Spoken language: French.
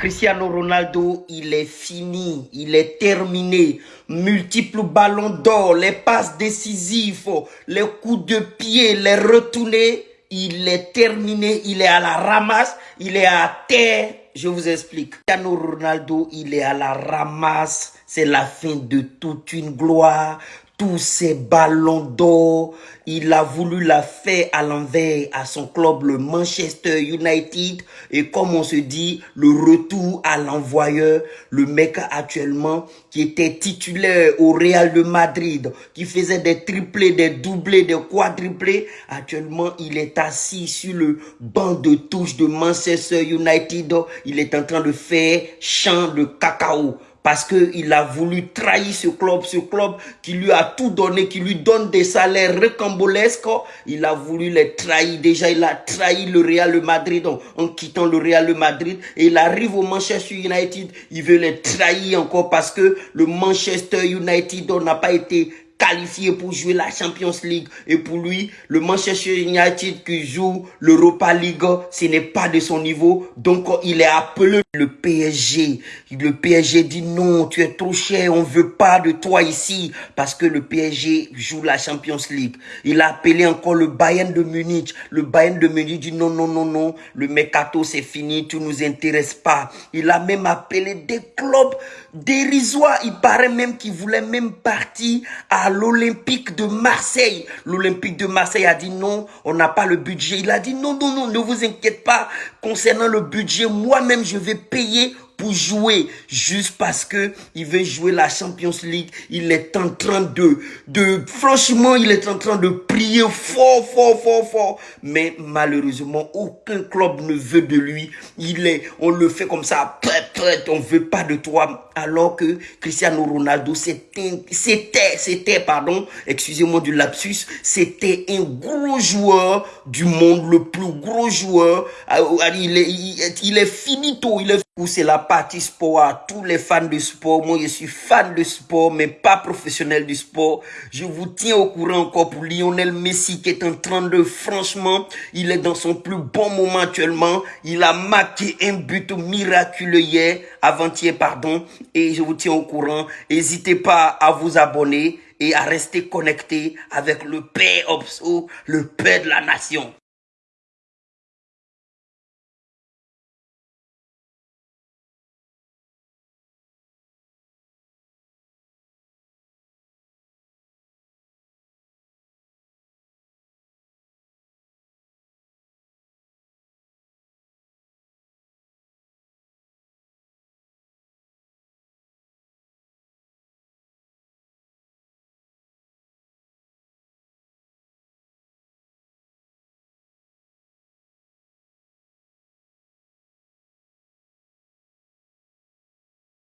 Cristiano Ronaldo, il est fini, il est terminé. Multiples ballons d'or, les passes décisives, les coups de pied, les retournés, il est terminé, il est à la ramasse, il est à terre. Je vous explique. Cristiano Ronaldo, il est à la ramasse. C'est la fin de toute une gloire tous ces ballons d'or, il a voulu la faire à l'envers à son club, le Manchester United. Et comme on se dit, le retour à l'envoyeur, le mec actuellement qui était titulaire au Real de Madrid, qui faisait des triplés, des doublés, des quadruplés. Actuellement, il est assis sur le banc de touche de Manchester United. Il est en train de faire champ de cacao parce qu'il a voulu trahir ce club, ce club qui lui a tout donné, qui lui donne des salaires recambolesques. Il a voulu les trahir. Déjà, il a trahi le Real Madrid en, en quittant le Real Madrid. Et il arrive au Manchester United. Il veut les trahir encore parce que le Manchester United n'a pas été qualifié pour jouer la Champions League. Et pour lui, le Manchester United qui joue l'Europa League, ce n'est pas de son niveau. Donc, il est appelé le PSG. Le PSG dit non, tu es trop cher, on veut pas de toi ici. Parce que le PSG joue la Champions League. Il a appelé encore le Bayern de Munich. Le Bayern de Munich dit non, non, non, non. Le mercato, c'est fini, tu nous intéresse pas. Il a même appelé des clubs dérisoires. Il paraît même qu'il voulait même partir l'Olympique de Marseille. L'Olympique de Marseille a dit non, on n'a pas le budget. Il a dit non, non, non, ne vous inquiétez pas. Concernant le budget, moi-même, je vais payer pour jouer juste parce que il veut jouer la Champions League. Il est en train de, de, franchement, il est en train de prier fort, fort, fort, fort. Mais malheureusement, aucun club ne veut de lui. Il est, on le fait comme ça, on veut pas de toi. Alors que Cristiano Ronaldo, c'était, c'était, c'était, pardon, excusez-moi du lapsus, c'était un gros joueur du monde, le plus gros joueur. Ah, il est, il est finito, il est c'est la partie sport à tous les fans de sport. Moi, je suis fan de sport, mais pas professionnel du sport. Je vous tiens au courant encore pour Lionel Messi qui est en train de, franchement, il est dans son plus bon moment actuellement. Il a marqué un but miraculeux hier, avant-hier, pardon. Et je vous tiens au courant. N'hésitez pas à vous abonner et à rester connecté avec le Père Obso, le Père de la Nation.